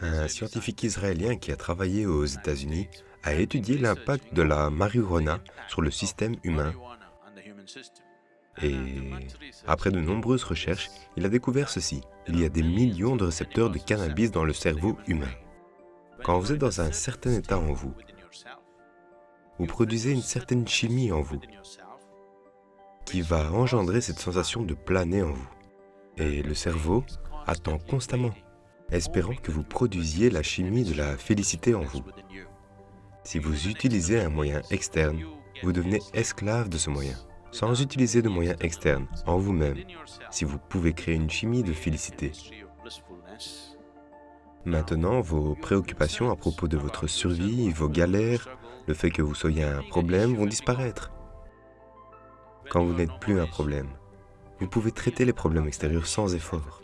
Un scientifique israélien qui a travaillé aux États-Unis a étudié l'impact de la marijuana sur le système humain et après de nombreuses recherches, il a découvert ceci. Il y a des millions de récepteurs de cannabis dans le cerveau humain. Quand vous êtes dans un certain état en vous, vous produisez une certaine chimie en vous qui va engendrer cette sensation de planer en vous. Et le cerveau attend constamment, espérant que vous produisiez la chimie de la félicité en vous. Si vous utilisez un moyen externe, vous devenez esclave de ce moyen. Sans utiliser de moyens externes, en vous-même, si vous pouvez créer une chimie de félicité. Maintenant, vos préoccupations à propos de votre survie, vos galères, le fait que vous soyez un problème vont disparaître. Quand vous n'êtes plus un problème, vous pouvez traiter les problèmes extérieurs sans effort.